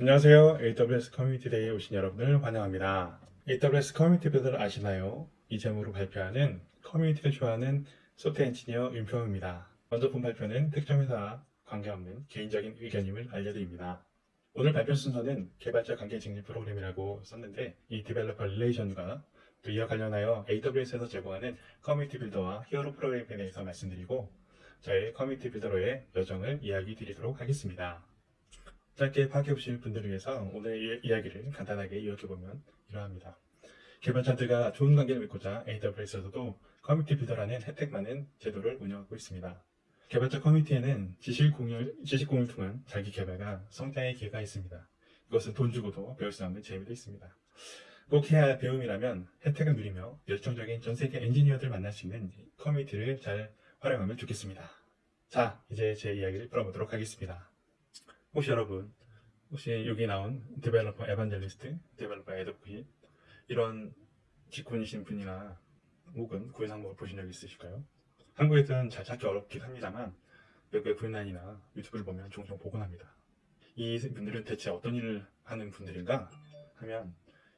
안녕하세요. AWS Community Day에 오신 여러분을 환영합니다. AWS Community Builder를 아시나요? 이 제목으로 발표하는 커뮤니티를 좋아하는 소프트 엔지니어 윤평입니다. 먼저 본 발표는 특정 회사와 관계없는 개인적인 의견임을 알려드립니다. 오늘 발표 순서는 개발자 관계 증진 프로그램이라고 썼는데 이 developer relation과 또 이와 관련하여 AWS에서 제공하는 Community Builder와 Hero 프로그램에 대해서 말씀드리고 저의 Community Builder로의 여정을 이야기 드리도록 하겠습니다. 짧게 파악해 보실 분들을 위해서 오늘 이 이야기를 간단하게 요약해보면 이러합니다. 개발자들과 좋은 관계를 맺고자 AWS에서도 Community Builder라는 혜택 많은 제도를 운영하고 있습니다. 개발자 커뮤니티에는 지식 공유, 지식 공유를 통한 자기 개발과 성장의 기회가 있습니다. 이것은 돈 주고도 배울 수 없는 재미도 있습니다. 꼭 해야 할 배움이라면 혜택을 누리며 열정적인 전 세계 엔지니어들 만날 수 있는 커뮤니티를 잘 활용하면 좋겠습니다. 자, 이제 제 이야기를 풀어보도록 하겠습니다. 혹시 여러분, 혹시 여기 나온 developer evangelist, developer advocate 이런 직군이신 분이나 혹은 구인 항목을 보신 적 있으실까요? 한국에서는 잘 찾기 어렵긴 합니다만 외국의 구인란이나 유튜브를 보면 종종 보곤 합니다. 이 분들은 대체 어떤 일을 하는 분들인가 하면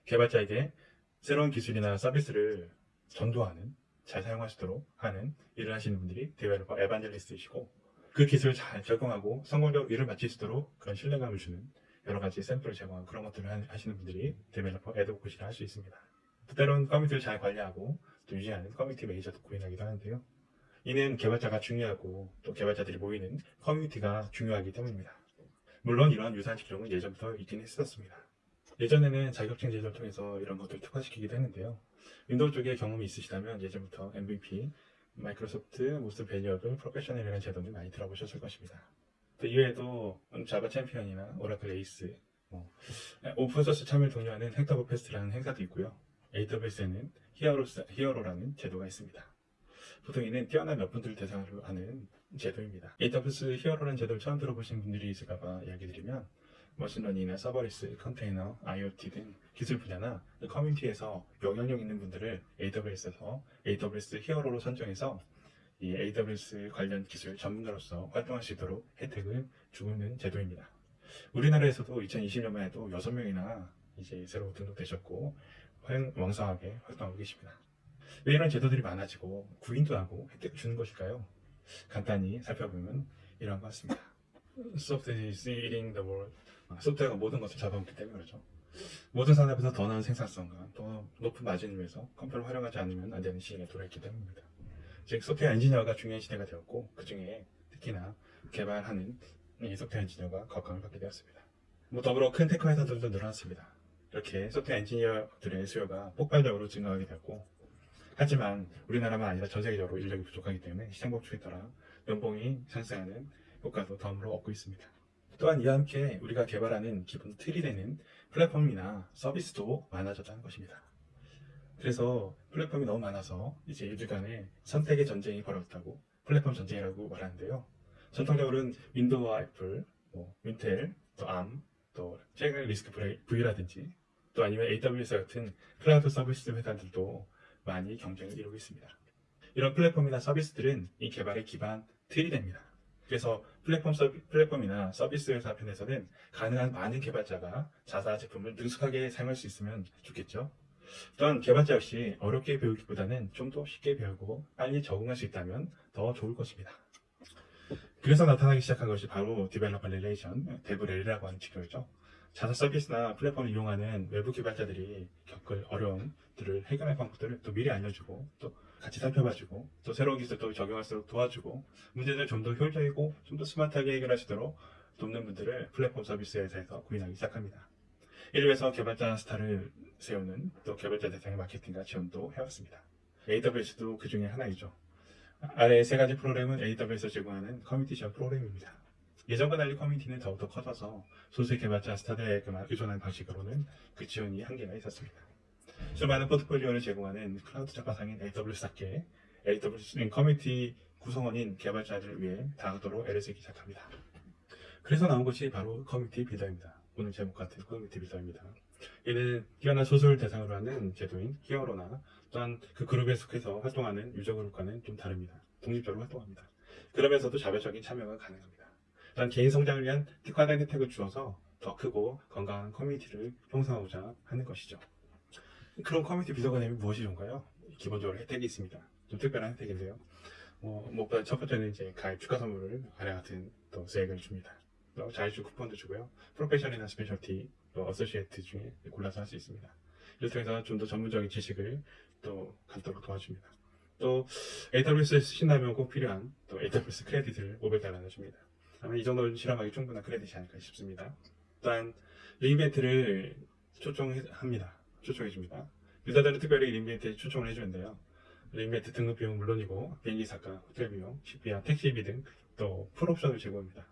개발자에게 새로운 기술이나 서비스를 전도하는 잘 있도록 하는 일을 하시는 분들이 developer evangelist이시고 그 기술을 잘 적용하고 성공적으로 일을 마칠 수 있도록 그런 신뢰감을 주는 여러 가지 샘플을 제공하는 그런 것들을 하- 하시는 분들이 developer advocate이라 할 수 있습니다. 또 때로는 커뮤니티를 잘 관리하고 또 유지하는 커뮤니티 매니저도 구인하기도 하는데요. 이는 개발자가 중요하고 또 개발자들이 모이는 커뮤니티가 중요하기 때문입니다. 물론 이러한 유사한 직종은 예전부터 있긴 했었습니다. 예전에는 자격증 제도를 통해서 이런 것들을 특화시키기도 했는데요. 윈도우 쪽에 경험이 있으시다면 예전부터 MVP, Microsoft, Most Valuable, Professional이라는 제도는 많이 들어보셨을 것입니다. 또 이외에도 Java Champion이나 Oracle ACE, 뭐, 오픈소스 참여를 독려하는 Hacktoberfest라는 행사도 있고요. AWS에는 Hero, Hero라는 제도가 있습니다. 보통 이는 뛰어난 몇 분들을 대상으로 하는 제도입니다. AWS Hero라는 제도를 처음 들어보신 분들이 있을까봐 이야기 드리면 machine learning이나 serverless, 컨테이너, IoT 등 기술 분야나 커뮤니티에서 영향력 있는 분들을 AWS에서 AWS Hero로 선정해서 이 AWS 관련 기술 전문가로서 활동할 수 있도록 혜택을 주고 있는 제도입니다. 우리나라에서도 2020년만 해도 6명이나 이제 새로 등록되셨고 활- 왕성하게 활동하고 계십니다. 왜 이런 제도들이 많아지고 구인도 하고 혜택을 주는 것일까요? 간단히 살펴보면 이러한 것 같습니다. Software is eating the world. 아, 소프트웨어가 모든 것을 잡아먹기 때문에 그렇죠. 모든 산업에서 더 나은 생산성과 더 높은 마진을 위해서 컴퓨터를 활용하지 않으면 안 되는 시기가 돌아왔기 때문입니다. 즉 소프트웨어 엔지니어가 중요한 시대가 되었고 그 중에 특히나 개발하는 이 소프트웨어 엔지니어가 각광을 받게 되었습니다. 뭐 더불어 큰 tech 회사들도 늘어났습니다. 이렇게 소프트웨어 엔지니어들의 수요가 폭발적으로 증가하게 되었고 하지만 우리나라만 아니라 전 세계적으로 인력이 부족하기 때문에 시장 법칙에 따라 연봉이 상승하는 효과도 덤으로 얻고 있습니다. 또한 이와 함께 우리가 개발하는 기본 틀이 되는 플랫폼이나 서비스도 많아졌다는 것입니다. 그래서 플랫폼이 너무 많아서 이제 이들 간에 선택의 전쟁이 벌어졌다고 플랫폼 전쟁이라고 말하는데요. 전통적으로는 윈도우와 애플, 뭐 Wintel, 또 ARM, 또 최근 RISC V라든지 또 아니면 AWS 같은 클라우드 서비스 회사들도 많이 경쟁을 이루고 있습니다. 이런 플랫폼이나 서비스들은 이 개발의 기반 틀이 됩니다. 그래서 플랫폼 서비, 플랫폼이나 서비스 회사 편에서는 가능한 많은 개발자가 자사 제품을 능숙하게 사용할 수 있으면 좋겠죠. 또한 개발자 역시 어렵게 배우기보다는 좀 더 쉽게 배우고 빨리 적응할 수 있다면 더 좋을 것입니다. 그래서 나타나기 시작한 것이 바로 developer relation, DevRel이라고 하는 직군이죠. 자사 서비스나 플랫폼을 이용하는 외부 개발자들이 겪을 어려움들을 해결할 방법들을 또 미리 알려주고 또 같이 살펴봐주고 또 새로운 기술도 적용할 수 있도록 도와주고 문제를 좀 더 효율적이고 좀 더 스마트하게 있도록 돕는 분들을 플랫폼 서비스 회사에서 구인하기 시작합니다. 이를 위해서 개발자 스타를 세우는 또 개발자 대상의 마케팅과 지원도 해왔습니다. AWS도 그 중에 하나이죠. 아래 세 가지 프로그램은 AWS에서 제공하는 커뮤니티 지원 프로그램입니다. 예전과 달리 커뮤니티는 더욱더 커져서 소수 개발자 스타들에게만 의존하는 방식으로는 그 지원이 한계가 있었습니다. 수많은 포트폴리오를 제공하는 클라우드 잡화상인 AWS답게 AWS는 커뮤니티 구성원인 개발자들을 위해 다음도록 애를 쓰기 시작합니다. 그래서 나온 것이 바로 Community Builder입니다. 오늘 제목 같은 Community Builder입니다. 이는 뛰어난 소수를 대상으로 하는 제도인 Hero나 또한 그 그룹에 속해서 활동하는 User Group과는 좀 다릅니다. 독립적으로 활동합니다. 그러면서도 자발적인 참여가 가능합니다. 또한 개인 성장을 위한 특화된 혜택을 주어서 더 크고 건강한 커뮤니티를 형성하고자 하는 것이죠. 그런 Community Builder가 되면 무엇이 좋은가요? 기본적으로 혜택이 있습니다. 좀 특별한 혜택인데요. 뭐, 무엇보다 첫 번째는 이제 가입 축하 선물을 아래 같은 또 swag을 줍니다. 또 자격증 쿠폰도 주고요. Professional이나 Specialty, 또 Associate 중에 골라서 할 수 있습니다. 이를 통해서 좀 더 전문적인 지식을 또 갖도록 도와줍니다. 또 AWS 쓰신다면 꼭 필요한 또 AWS credit을 500달러나 줍니다. 아마 이 정도는 실험하기 충분한 credit이 아닐까 싶습니다. 또한 re:Invent를 초청합니다. 초청해줍니다. user들은 특별히 re:Invent에 초청을 해주는데요. re:Invent 등록 비용 물론이고 비행기 삯과, 호텔 비용, 식비와 택시비 등 또 full option을 제공합니다.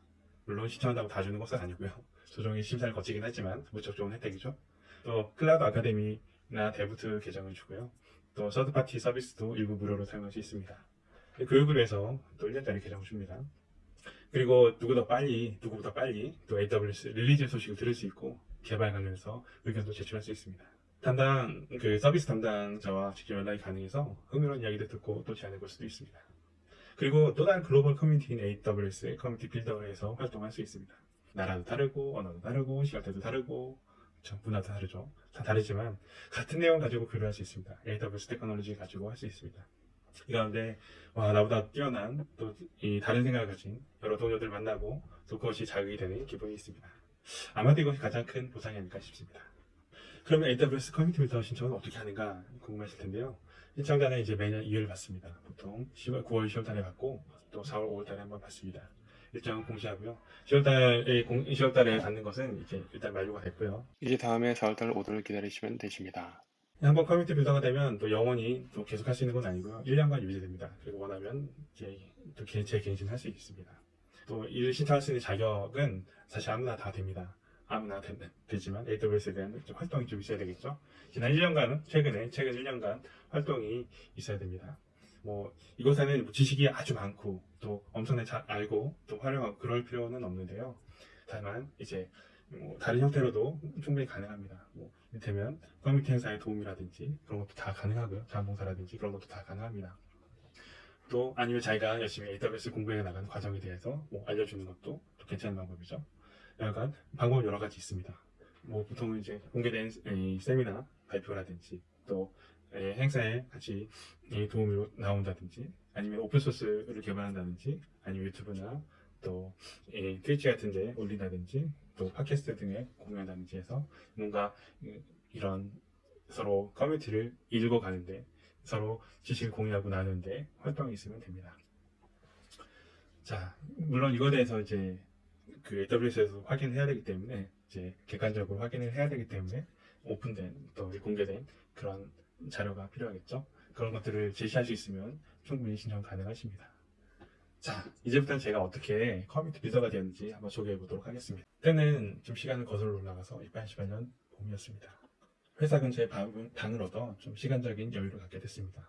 물론 신청한다고 다 주는 것은 아니고요. 소정의 심사를 거치긴 하지만 무척 좋은 혜택이죠. 또 Cloud Academy나 데부트 계정을 주고요. 또 third party 서비스도 일부 무료로 사용할 수 있습니다. 교육을 위해서 또 1년짜리 계정을 줍니다. 그리고 누구보다 빨리, 누구보다 빨리 또 AWS release 소식을 들을 수 있고 개발 관련해서 의견도 제출할 수 있습니다. 담당, 그 서비스 담당자와 직접 연락이 가능해서 흥미로운 이야기도 듣고 또 제안해 볼 수도 있습니다. 그리고 또 다른 글로벌 커뮤니티인 AWS Community Builder에서 활동할 수 있습니다. 나라도 다르고, 언어도 다르고, 시간대도 다르고, 그쵸, 문화도 다르죠. 다 다르지만 같은 내용 가지고 교류할 수 있습니다. AWS 테크놀로지 가지고 할 수 있습니다. 이 가운데 와 나보다 뛰어난 또 이 다른 생각을 가진 여러 동료들 만나고 또 그것이 자극이 되는 기분이 있습니다. 아마도 이것이 가장 큰 보상이 아닐까 싶습니다. 그러면 AWS Community Builder 신청은 어떻게 하는가 궁금하실 텐데요. 신청자는 이제 매년 2월 받습니다. 보통 10월, 9월, 10월 달에 받고 또 4월, 5월 달에 한번 받습니다. 일정은 공시하고요. 10월 달에, 10월 달에 받는 것은 이제 일단 만료가 됐고요. 이제 다음에 4월 달 오도를 기다리시면 되십니다. 한번 커뮤니티 빌더가 되면 또 영원히 또 계속 할 수 있는 건 아니고요. 1년간 유지됩니다. 그리고 원하면 이제 또 개- 재갱신할 수 있습니다. 또 이를 신청할 수 있는 자격은 사실 아무나 다 됩니다. 아무나 되, 되지만 AWS에 대한 좀 활동이 좀 있어야 되겠죠. 지난 1년간은 최근에 최근 1년간 활동이 있어야 됩니다. 뭐 이곳에는 뭐 지식이 아주 많고 또 엄청나게 잘 알고 또 활용하고 그럴 필요는 없는데요. 다만 이제 뭐 다른 형태로도 충분히 가능합니다. 뭐 이를테면 커뮤니티 행사의 도움이라든지 그런 것도 다 가능하고요. 자원봉사라든지 그런 것도 다 가능합니다. 또 아니면 자기가 열심히 AWS 공부해 나가는 과정에 대해서 뭐 알려주는 것도 또 괜찮은 방법이죠. 약간 방법 여러 가지 있습니다. 뭐 보통은 이제 공개된 이 세미나 발표라든지 또 예, 행사에 같이 이 도움이 나온다든지 아니면 오픈소스를 개발한다든지 아니면 유튜브나 또이 트위치 같은 데 올린다든지 또 팟캐스트 등에 공유한다든지 해서 뭔가 이- 이런 서로 커뮤니티를 이끌고 가는데 서로 지식을 공유하고 나누는데 활동이 있으면 됩니다. 자, 물론 이거에 대해서 이제 그 AWS에서 확인을 해야 되기 때문에 이제 객관적으로 확인을 해야 되기 때문에 오픈된 또 공개된 그런 자료가 필요하겠죠. 그런 것들을 제시할 수 있으면 충분히 신청 가능하십니다. 자, 이제부터는 제가 어떻게 커뮤니티 비서가 되었는지 한번 소개해 보도록 하겠습니다. 그때는 좀 시간을 거슬러 올라가서 2018년 봄이었습니다. 회사 근처에 방- 방을 얻어 좀 시간적인 여유를 갖게 됐습니다.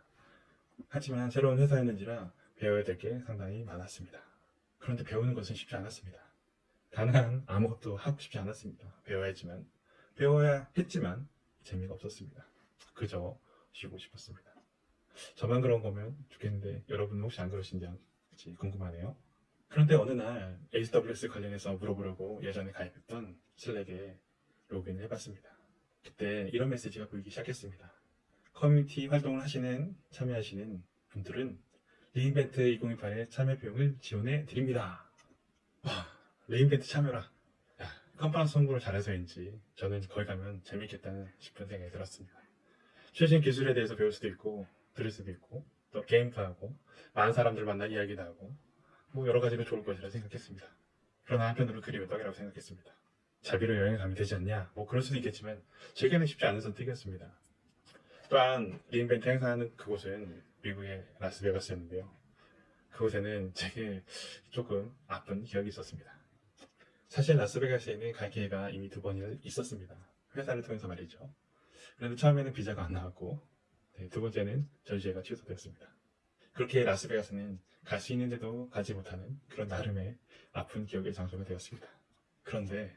하지만 새로운 회사였는지라 배워야 될 게 상당히 많았습니다. 그런데 배우는 것은 쉽지 않았습니다. 단한 아무것도 하고 싶지 않았습니다. 배워야지만 배워야 했지만 재미가 없었습니다. 그저 쉬고 싶었습니다. 저만 그런 거면 좋겠는데 여러분은 혹시 안 그러신지 궁금하네요. 그런데 어느 날 AWS 관련해서 물어보려고 예전에 가입했던 슬랙에 로그인을 해봤습니다. 그때 이런 메시지가 보이기 시작했습니다. 커뮤니티 활동을 하시는 참여하시는 분들은 re:Invent 2018의 참여 비용을 지원해 드립니다. 와, re:Invent 참여라. 야, 컨퍼런스 홍보를 잘해서인지 저는 거기 가면 재밌겠다는 싶은 생각이 들었습니다. 최신 기술에 대해서 배울 수도 있고 들을 수도 있고 또 게임도 하고 많은 사람들 만나 이야기도 하고 뭐 여러 가지로 좋을 것이라 생각했습니다. 그러나 한편으로 그리 외박이라고 생각했습니다. 자비로 여행을 가면 되지 않냐? 뭐 그럴 수도 있겠지만 제게는 쉽지 않은 선택이었습니다. 또한 리인벤트 행사하는 그곳은 미국의 라스베가스였는데요. 그곳에는 제게 조금 아픈 기억이 있었습니다. 사실 라스베가스에는 갈 기회가 이미 두 번이나 있었습니다. 회사를 통해서 말이죠. 그런데 처음에는 비자가 안 나왔고 네, 두 번째는 전시회가 취소되었습니다. 그렇게 라스베가스는 갈 수 있는데도 가지 못하는 그런 나름의 아픈 기억의 장소가 되었습니다. 그런데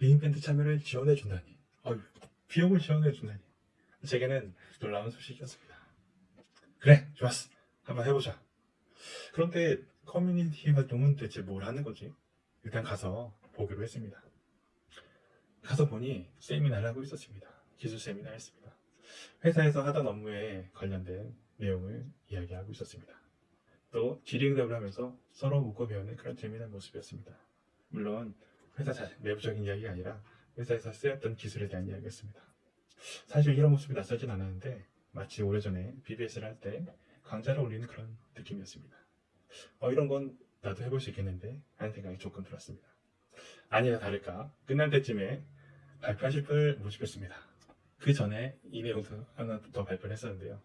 re:Invent 참여를 지원해 준다니, 어휴, 비용을 지원해 준다니, 제게는 놀라운 소식이었습니다. 그래, 좋았어. 한번 해보자. 그런데 커뮤니티 활동은 대체 뭘 하는 거지? 일단 가서 보기로 했습니다. 가서 보니 세미나를 하고 있었습니다. 기술 세미나였습니다. 회사에서 하던 업무에 관련된 내용을 이야기하고 있었습니다. 또 질의응답을 하면서 서로 묻고 배우는 그런 재미난 모습이었습니다. 물론 회사 내부적인 이야기가 아니라 회사에서 쓰였던 기술에 대한 이야기였습니다. 사실 이런 모습이 낯설진 않았는데 마치 오래전에 BBS를 할 때 강좌를 올리는 그런 느낌이었습니다. 어, 이런 건 나도 해볼 수 있겠는데 하는 생각이 조금 들었습니다. 아니나 다를까 끝날 때쯤에 발표하실 분을 모집했습니다. 그 전에 이 내용도 하나 더 발표를 했었는데요.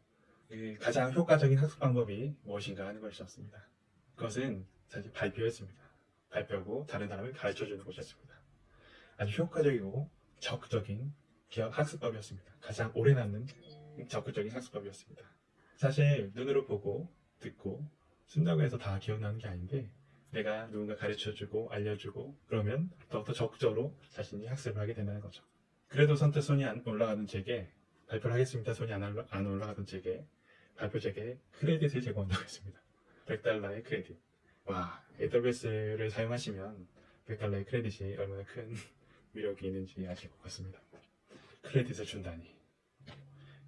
그 가장 효과적인 학습 방법이 무엇인가 하는 것이었습니다. 그것은 사실 발표였습니다. 발표하고 다른 사람을 가르쳐주는 것이었습니다. 아주 효과적이고 적극적인 기억 학습법이었습니다. 가장 오래 남는 적극적인 학습법이었습니다. 사실 눈으로 보고 듣고 쓴다고 해서 다 기억나는 게 아닌데 내가 누군가 가르쳐주고 알려주고 그러면 더욱더 적극적으로 자신이 학습을 하게 된다는 거죠. 그래도 선뜻 손이 안 올라가는 제게 발표를 하겠습니다. 손이 안, 올라, 안 올라가던 제게 발표 제게 크레딧을 제공한다고 했습니다. 100달러의 크레딧. 와, AWS를 사용하시면 100달러의 크레딧이 얼마나 큰 위력이 있는지 아실 것 같습니다. 크레딧을 준다니.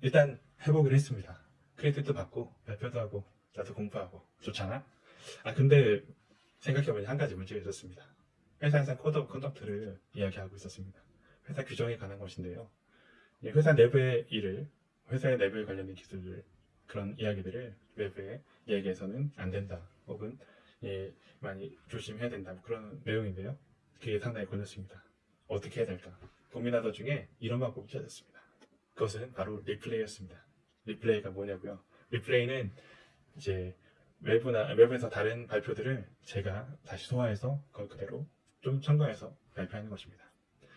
일단 해보기로 했습니다. 크레딧도 받고 발표도 하고 나도 공부하고 좋잖아? 아 근데 생각해보니 한 가지 문제가 있었습니다. 회사에서 Code of Conduct를 이야기하고 있었습니다. 회사 규정에 관한 것인데요. 이 회사 내부의 일을 회사의 내부에 관련된 기술을 그런 이야기들을 외부에 이야기해서는 안 된다. 혹은 예, 많이 조심해야 된다. 뭐 그런 내용인데요. 그게 상당히 걸렸습니다. 어떻게 해야 될까? 고민하던 중에 이런 방법이 찾았습니다. 그것은 바로 리플레이였습니다. 리플레이가 뭐냐고요? 리플레이는 이제 외부나 외부에서 다른 발표들을 제가 다시 소화해서 그걸 그대로 좀 첨가해서 발표하는 것입니다.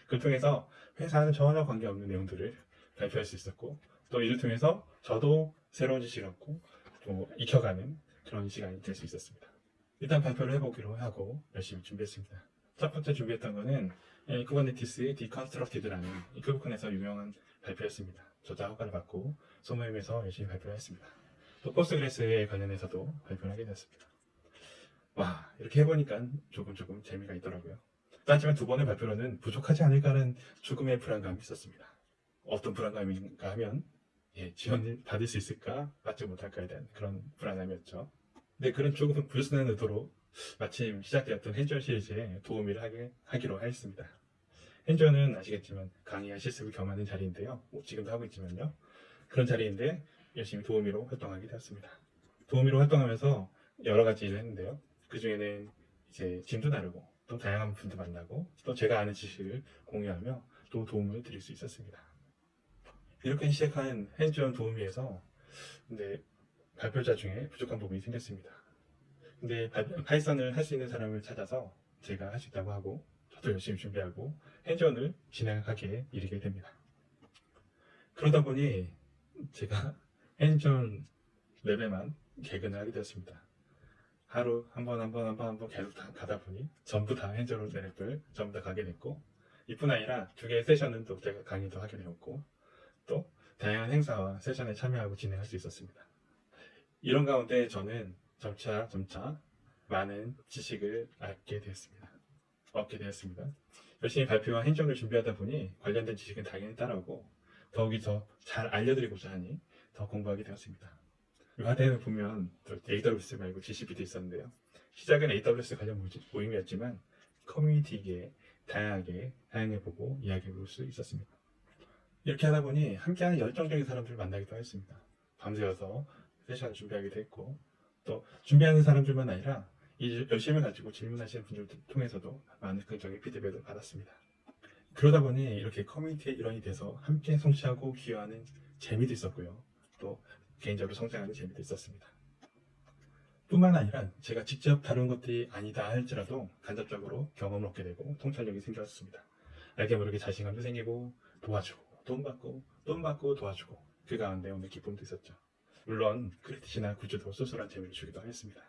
그를 통해서 회사는 전혀 관계없는 내용들을 발표할 수 있었고 또 이를 통해서 저도 새로운 지식을 얻고 또 익혀가는 그런 시간이 될 수 있었습니다. 일단 발표를 해보기로 하고 열심히 준비했습니다. 첫 번째 준비했던 거는 쿠버네티스의 Deconstructed라는 이 크부콘에서 유명한 발표였습니다. 저자 허가를 받고 소모임에서 열심히 발표를 했습니다. 또 포스그레스에 관련해서도 발표를 하게 되었습니다. 와 이렇게 해보니까 조금 조금 재미가 있더라고요. 하지만 두 번의 발표로는 부족하지 않을까라는 조금의 불안감이 있었습니다. 어떤 불안감인가 하면 예, 지원을 받을 수 있을까 받지 못할까에 대한 그런 불안함이었죠. 근데 그런 조금 불순한 의도로 마침 시작되었던 핸즈온 시리즈에 도우미를 하게, 하기 로 하였습니다. 핸즈온은 아시겠지만 강의와 실습을 겸하는 자리인데요. 뭐 지금도 하고 있지만요. 그런 자리인데 열심히 도우미로 활동하게 되었습니다. 도우미로 활동하면서 여러 가지 일을 했는데요. 그 중에는 이제 짐도 나르고 또 다양한 분들 만나고 또 제가 아는 지식을 공유하며 또 도움을 드릴 수 있었습니다. 이렇게 시작한 핸즈온 도우미에서 근데 발표자 중에 부족한 부분이 생겼습니다. 근데 바- 파이썬을 할 수 있는 사람을 찾아서 제가 할 수 있다고 하고 저도 열심히 준비하고 핸즈온을 진행하기에 이르게 됩니다. 그러다 보니 제가 핸즈온 랩에만 개근을 하게 되었습니다. 하루 한 번 한 번 한 번 한 번 계속 다 가다 보니 전부 다 핸즈온 랩을 전부 다 가게 됐고 이뿐 아니라 두 개의 세션은 또 제가 강의도 하게 되었고 또 다양한 행사와 세션에 참여하고 진행할 수 있었습니다. 이런 가운데 저는 점차 점차 많은 지식을 얻게 되었습니다. 얻게 되었습니다. 열심히 발표와 행정을 준비하다 보니 관련된 지식은 당연히 따라오고 더욱이 더 잘 알려드리고자 하니 더 공부하게 되었습니다. 이 화대를 보면 또 AWS 말고 GCP도 있었는데요. 시작은 AWS 관련 모임이었지만 커뮤니티에 다양하게 다양해보고 이야기해볼 수 있었습니다. 이렇게 하다 보니 함께하는 열정적인 사람들을 만나기도 했습니다. 밤새워서 세션을 준비하기도 했고 또 준비하는 사람들만 아니라 이 열심을 가지고 질문하시는 분들 통해서도 많은 긍정의 피드백을 받았습니다. 그러다 보니 이렇게 커뮤니티의 일원이 돼서 함께 성취하고 기여하는 재미도 있었고요. 또 개인적으로 성장하는 재미도 있었습니다. 뿐만 아니라 제가 직접 다룬 것들이 아니다 할지라도 간접적으로 경험을 얻게 되고 통찰력이 생겼습니다. 알게 모르게 자신감도 생기고 도와주고 돈 받고 돈 받고 도와주고 그 가운데 오늘 기쁨도 있었죠. 물론 credit이나 굿즈도 쏠쏠한 재미를 주기도 했습니다.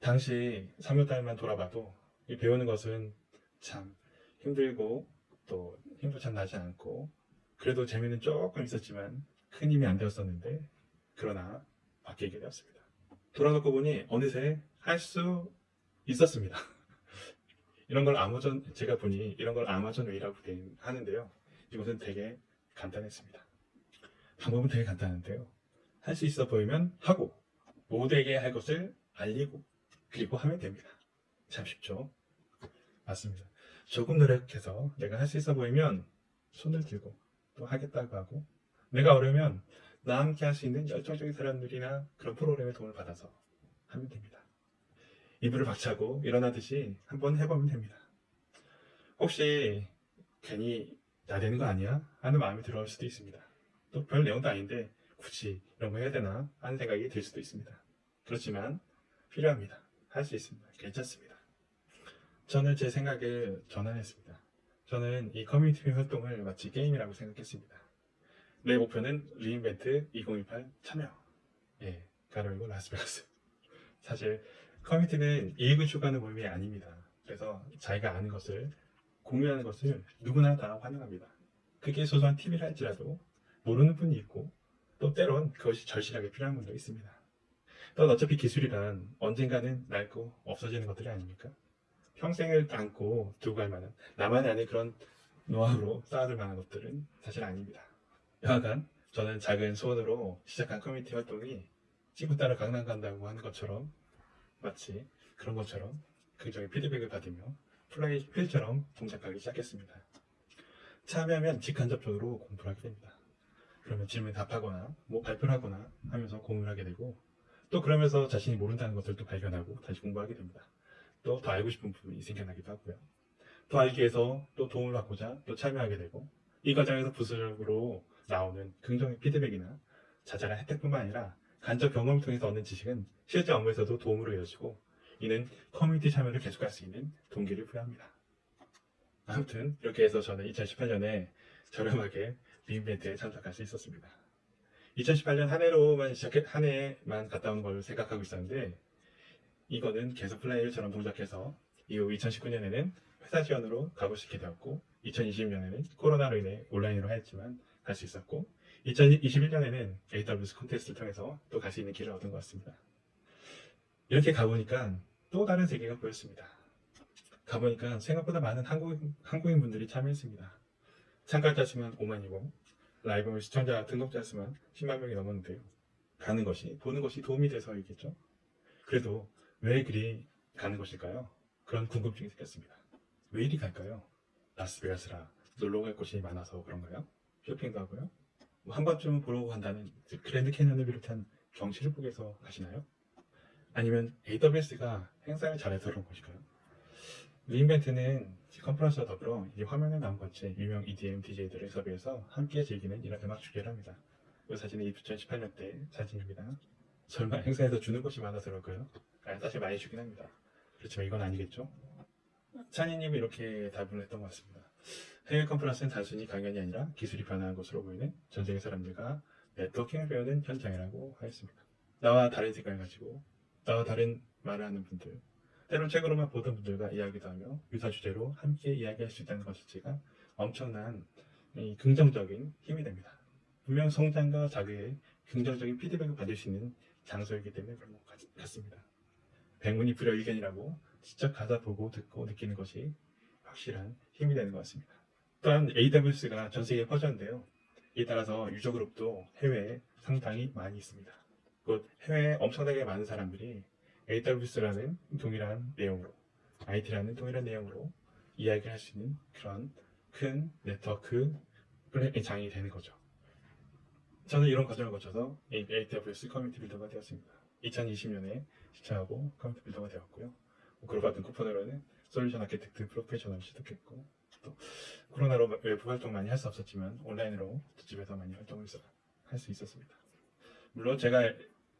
당시 3월달만 돌아봐도 이 배우는 것은 참 힘들고 또 힘도 참 나지 않고 그래도 재미는 조금 있었지만 큰 힘이 안 되었었는데 그러나 바뀌게 되었습니다. 돌아놓고 보니 어느새 할 수 있었습니다. 이런 걸 아마존 제가 보니 이런 걸 아마존 way라고 되- 하는데요. 이것은 되게 간단했습니다. 방법은 되게 간단한데요. 할 수 있어 보이면 하고 모두에게 할 것을 알리고 그리고 하면 됩니다. 참 쉽죠? 맞습니다. 조금 노력해서 내가 할 수 있어 보이면 손을 들고 또 하겠다고 하고 내가 어려면 나와 함께 할 수 있는 열정적인 사람들이나 그런 프로그램의 도움을 받아서 하면 됩니다. 이불을 박차고 일어나듯이 한번 해보면 됩니다. 혹시 괜히 나대는 거 아니야? 하는 마음이 들어올 수도 있습니다. 또 별 내용도 아닌데 굳이 이런 거 해야 되나 하는 생각이 들 수도 있습니다. 그렇지만 필요합니다. 할 수 있습니다. 괜찮습니다. 저는 제 생각을 전환했습니다. 저는 이 커뮤니티 활동을 마치 게임이라고 생각했습니다. 내 목표는 re:Invent 2018 참여. 예, 가로 열고 라스베가스. 사실 커뮤니티는 이익을 추구하는 모임이 아닙니다. 그래서 자기가 아는 것을 공유하는 것을 누구나 다 환영합니다. 그게 소소한 팁이라 할지라도 모르는 분이 있고 또 때론 그것이 절실하게 필요한 분도 있습니다. 또 어차피 기술이란 언젠가는 낡고 없어지는 것들이 아닙니까? 평생을 안고 두고 갈 만한 나만의 아는 그런 노하우로 쌓아둘 만한 것들은 사실 아닙니다. 여하간 저는 작은 소원으로 시작한 커뮤니티 활동이 친구 따라 강남 간다고 하는 것처럼 마치 그런 것처럼 긍정의 피드백을 받으며 flywheel처럼 동작하기 시작했습니다. 참여하면 직간접적으로 공부를 하게 됩니다. 그러면 질문 답하거나 뭐 발표를 하거나 하면서 공유를 하게 되고 또 그러면서 자신이 모른다는 것들도 발견하고 다시 공부하게 됩니다. 또 더 알고 싶은 부분이 생겨나기도 하고요. 더 알기 위해서 또 도움을 받고자 또 참여하게 되고 이 과정에서 부수적으로 나오는 긍정의 피드백이나 자잘한 혜택뿐만 아니라 간접 경험을 통해서 얻는 지식은 실제 업무에서도 도움으로 이어지고 이는 커뮤니티 참여를 계속할 수 있는 동기를 부여합니다. 아무튼 이렇게 해서 저는 2018년에 저렴하게 re:Invent에 참석할 수 있었습니다. 2018년 한 해로만 시작해 한 해만 갔다 온걸 생각하고 있었는데 이거는 계속 flywheel처럼 동작해서 이후 2019년에는 회사 지원으로 가고 싶게 되었고 2020년에는 코로나로 인해 온라인으로 하였지만 갈 수 있었고 2021년에는 AWS 콘테스트를 통해서 또 갈 수 있는 길을 얻은 것 같습니다. 이렇게 가보니까 또 다른 세계가 보였습니다. 가보니까 생각보다 많은 한국인, 한국인 분들이 참여했습니다. 참가자 수는 5만이고 라이브 시청자 등록자 수만 10만 명이 넘었는데요. 가는 것이 보는 것이 도움이 돼서이겠죠. 그래도 왜 그리 가는 것일까요? 그런 궁금증이 생겼습니다. 왜 이리 갈까요? 라스베가스라 놀러 갈 곳이 많아서 그런가요? 쇼핑도 하고요. 뭐 한 번쯤 보러 간다는 그랜드 캐년을 비롯한 경치를 위해서 가시나요? 아니면 AWS가 행사를 잘해서 그런 것일까요? 리인벤트는 컨퍼런스와 더불어 이 화면에 나온 것 같이 유명 EDM DJ들의 섭외해서 함께 즐기는 이런 음악 축제를 합니다. 이 사진은 2018년 때 사진입니다. 설마 행사에서 주는 것이 많아서 그럴까요? 아, 사실 많이 주긴 합니다. 그렇지만 이건 아니겠죠? 찬이님이 이렇게 답을 했던 것 같습니다. 해외 컨퍼런스는 단순히 강연이 아니라 기술이 변화한 것으로 보이는 전 세계 사람들과 네트워킹을 배우는 현장이라고 하였습니다. 나와 다른 생각을 가지고 나와 다른 말을 하는 분들 때론 책으로만 보던 분들과 이야기도 하며 유사 주제로 함께 이야기할 수 있다는 것 자체가 엄청난 이 긍정적인 힘이 됩니다. 분명 성장과 자극의 긍정적인 피드백을 받을 수 있는 장소이기 때문에 그런 것 같- 같습니다. 백문이 불여일견이라고 직접 가서 보고 듣고 느끼는 것이 확실한 힘이 되는 것 같습니다. 또한 AWS가 전 세계에 퍼졌는데요. 이에 따라서 유저 그룹도 해외에 상당히 많이 있습니다. 곧 해외에 엄청나게 많은 사람들이 AWS라는 동일한 내용으로, IT라는 동일한 내용으로 이야기를 할 수 있는 그런 큰 네트워크 플랫 장이 되는 거죠. 저는 이런 과정을 거쳐서 AWS community builder가 되었습니다. 2020년에 신청하고 community builder가 되었고요. 그로 받은 쿠폰으로는 Solutions Architect Professional 취득했고 또 코로나로 외부 활동 많이 할 수 없었지만 온라인으로 집에서 많이 활동을 할 수 있었습니다. 물론 제가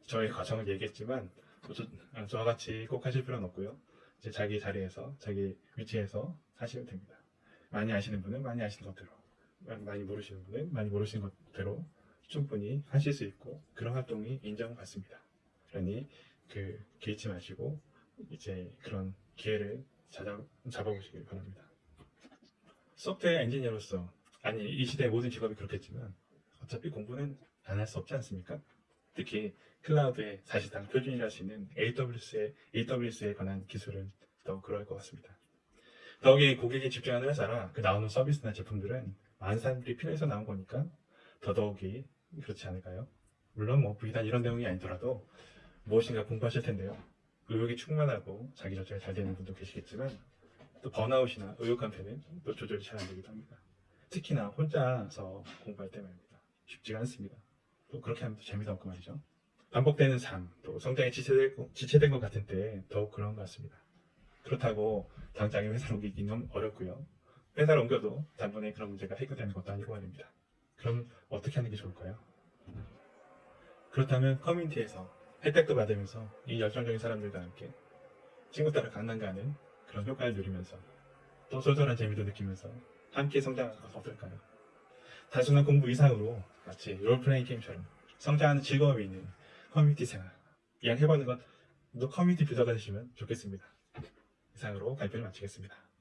저의 과정을 얘기했지만 아, 저와 같이 꼭 하실 필요는 없고요. 이제 자기 자리에서 자기 위치에서 하시면 됩니다. 많이 아시는 분은 많이 아시는 것대로 많이 모르시는 분은 많이 모르시는 것대로 충분히 하실 수 있고 그런 활동이 인정받습니다. 그러니 그 개의치 마시고 이제 그런 기회를 찾아, 잡아보시길 바랍니다. 소프트웨어 엔지니어로서 아니 이 시대의 모든 직업이 그렇겠지만 어차피 공부는 안 할 수 없지 않습니까? 특히 클라우드의 사실상 표준이라 할수 있는 AWS에, AWS에 관한 기술은 더 그럴 것 같습니다. 더욱이 고객이 집중하는 회사라 그 나오는 서비스나 제품들은 많은 사람들이 필요해서 나온 거니까 더더욱이 그렇지 않을까요? 물론 뭐 비단 이런 내용이 아니더라도 무엇인가 공부하실 텐데요. 의욕이 충만하고 자기 조절이 잘 되는 분도 계시겠지만 또 번아웃이나 의욕 감퇴는 또 조절이 잘 안 되기도 합니다. 특히나 혼자서 공부할 때 말입니다. 쉽지가 않습니다. 또 그렇게 하면 또 재미도 없고 말이죠. 반복되는 삶, 또 성장이 지체된, 지체된 것 같은 때 더욱 그런 것 같습니다. 그렇다고 당장에 회사를 옮기기는 어렵고요. 회사를 옮겨도 단번에 그런 문제가 해결되는 것도 아니고 말입니다. 그럼 어떻게 하는 게 좋을까요? 그렇다면 커뮤니티에서 혜택도 받으면서 이 열정적인 사람들과 함께 친구 따라 강남 가는 그런 효과를 누리면서 또 쏠쏠한 재미도 느끼면서 함께 성장하는 것 어떨까요? 단순한 공부 이상으로 마치 롤플레잉 게임처럼 성장하는 즐거움이 있는 커뮤니티 생활 이왕 해보는 건또 community builder가 되시면 좋겠습니다. 이상으로 발표를 마치겠습니다.